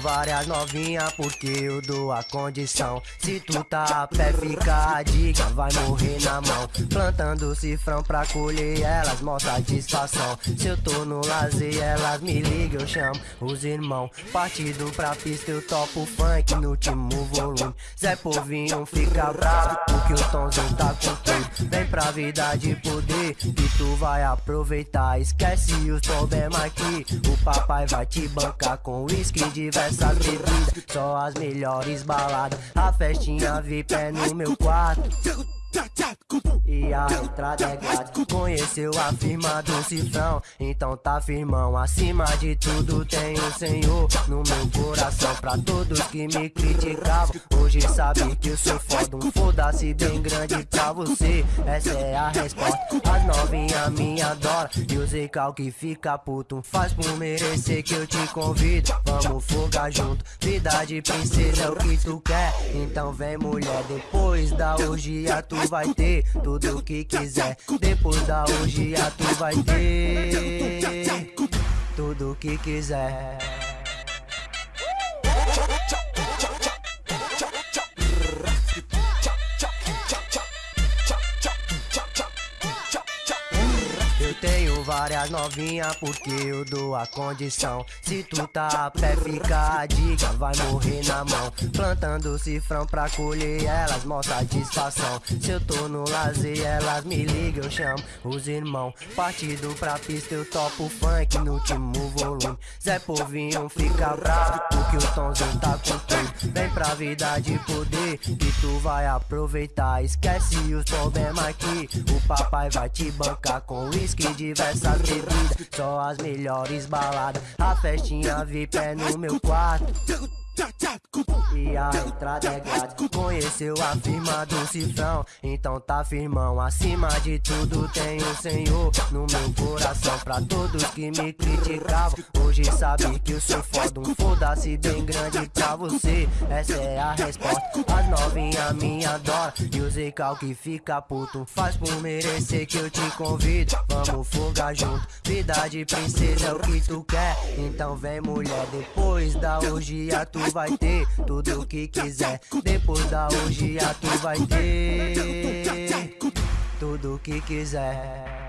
várias novinhas porque eu dou a condição. Se tu tá a pé fica a dica, vai morrer na mão. Plantando cifrão pra colher elas, mostra satisfação. Se eu tô no lazer elas me ligam, eu chamo os irmãos Partido pra pista eu topo funk no último volume. Zé Povinho fica bravo porque o Tomzinho tá com tudo pra vida de poder. Que tu vai aproveitar Esquece os problemas aqui, o papai vai te bancar com whisky diversas bebidas. Só as melhores baladas A festinha VIP é no meu quarto e a entrada é grátis Conheceu a firma do cifrão. Então tá firmão Acima de tudo tem o Senhor No meu coração. Pra todos que me criticavam Hoje sabe que eu sou foda. Um foda-se bem grande pra você. Essa é a resposta. As novinhas me adoram E o Zecal que fica puto Faz por merecer que eu te convido. Vamos fogar junto. Vida de princesa é o que tu quer. Então vem mulher Depois da orgia tu vai ter tudo que quiser. Depois da orgia tu vai ter tudo o que quiser. Várias novinhas porque eu dou a condição. Se tu tá a pé fica a dica, vai morrer na mão. Plantando cifrão pra colher elas, mostra satisfação Se eu tô no lazer elas me ligam, eu chamo os irmãos Partido pra pista eu topo funk no último volume. Zé Povinho fica bravo porque o Tomzinho tá com tudo. Vem pra vida de poder que tu vai aproveitar. Esquece os problemas aqui, o papai vai te bancar com whisky diversas bebidas Só as melhores baladas A festinha VIP é no meu quarto. E a entrada é grátis Conheceu a firma do cifrão. Então tá firmão Acima de tudo tem o Senhor No meu coração. Pra todos que me criticavam Hoje sabe que eu sou foda Um foda-se bem grande pra você Essa é a resposta As novinhas me adoram E o Zecal que fica puto Faz por merecer que eu te convido Vamos fogar junto Vida de princesa é o que tu quer Então vem mulher Depois da orgia tu vai ter tudo o que quiser. Depois da orgia tu vai ter tudo que quiser.